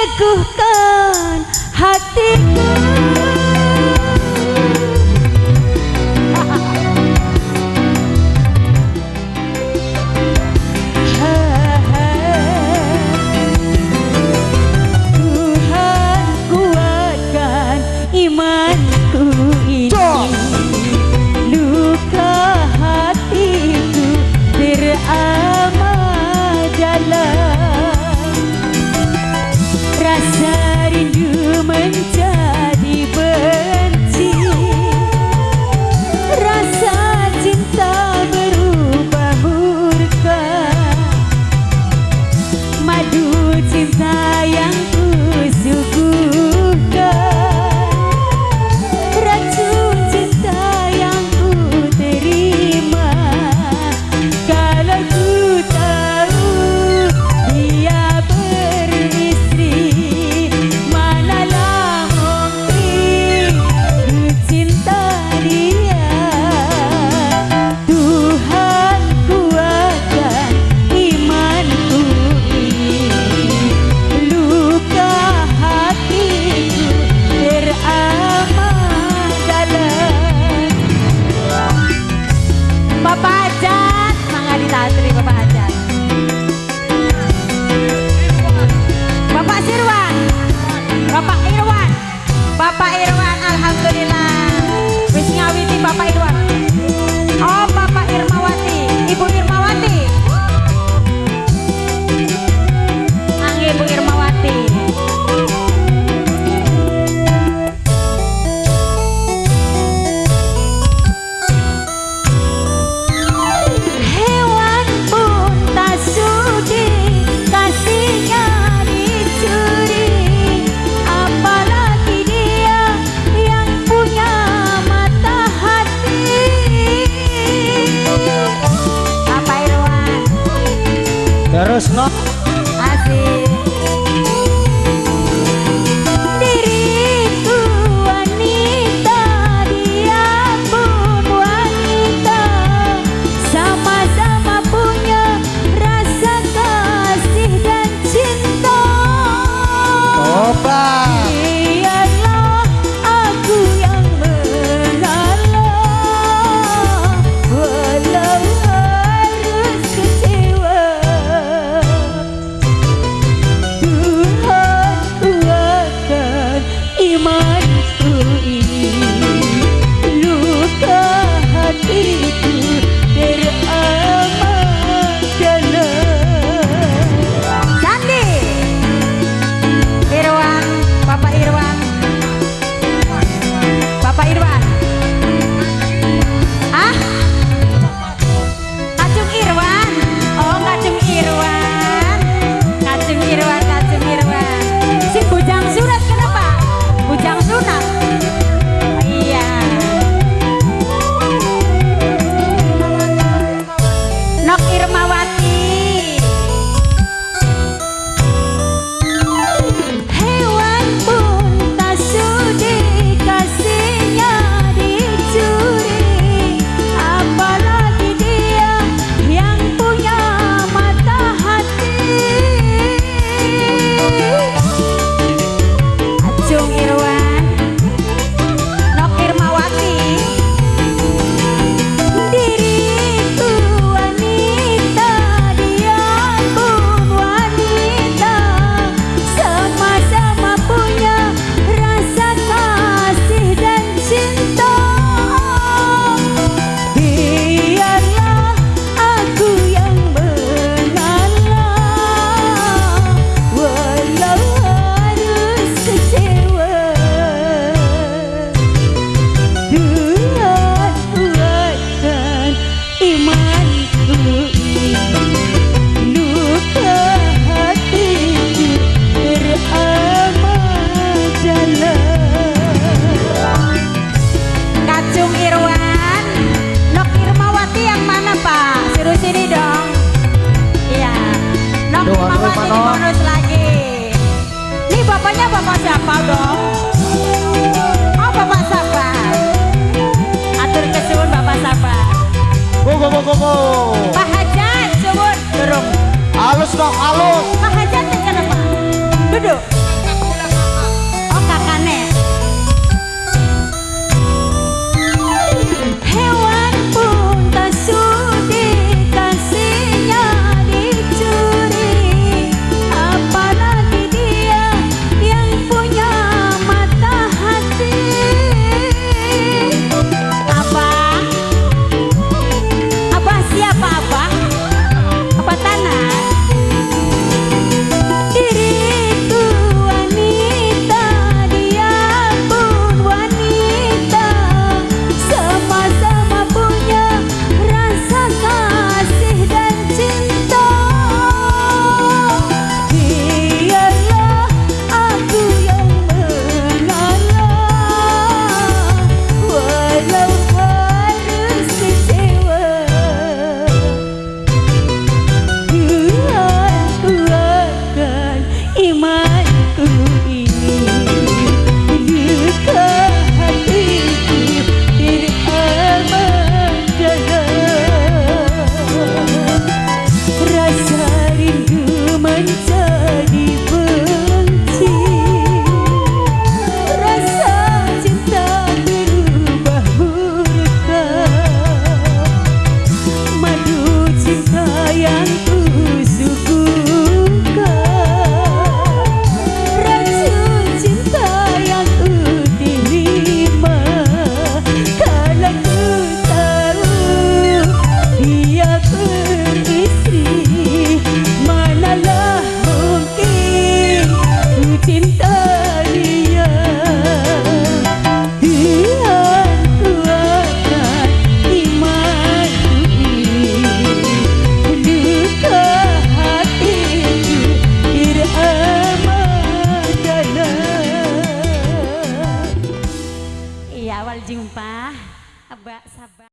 teguhkan hatiku aduh cinta. patria. Krishna Go